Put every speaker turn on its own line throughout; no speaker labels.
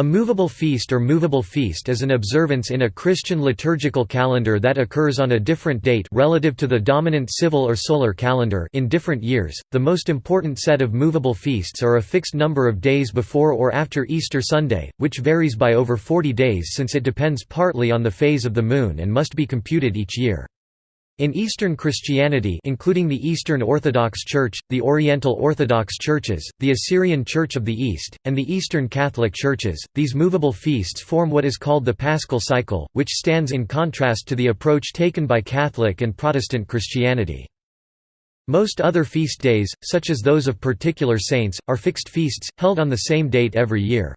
A movable feast or movable feast is an observance in a Christian liturgical calendar that occurs on a different date relative to the dominant civil or solar calendar in different years. The most important set of movable feasts are a fixed number of days before or after Easter Sunday, which varies by over 40 days since it depends partly on the phase of the moon and must be computed each year. In Eastern Christianity including the Eastern Orthodox Church, the Oriental Orthodox Churches, the Assyrian Church of the East, and the Eastern Catholic Churches, these movable feasts form what is called the Paschal cycle, which stands in contrast to the approach taken by Catholic and Protestant Christianity. Most other feast days, such as those of particular saints, are fixed feasts, held on the same date every year.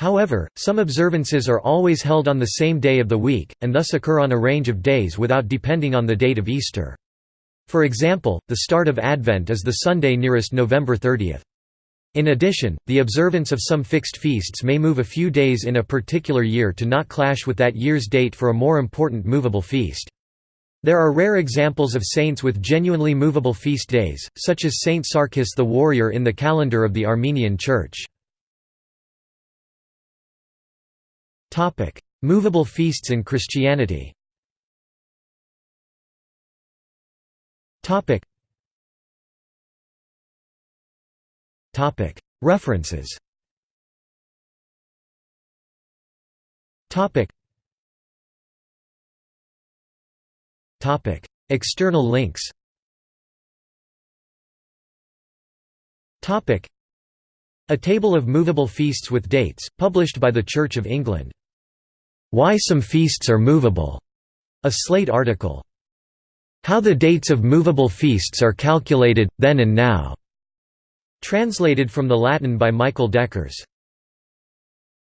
However, some observances are always held on the same day of the week, and thus occur on a range of days without depending on the date of Easter. For example, the start of Advent is the Sunday nearest November 30. In addition, the observance of some fixed feasts may move a few days in a particular year to not clash with that year's date for a more important movable feast. There are rare examples of saints with genuinely movable feast days, such as Saint Sarkis the warrior in the calendar of the Armenian Church. Topic: Movable feasts in Christianity. Topic. Topic: References. Topic. Topic: External links. Topic: A table of movable feasts with dates, published by the Church of England. Why Some Feasts Are Movable, a Slate article. How the Dates of Movable Feasts Are Calculated, Then and Now, translated from the Latin by Michael Deckers.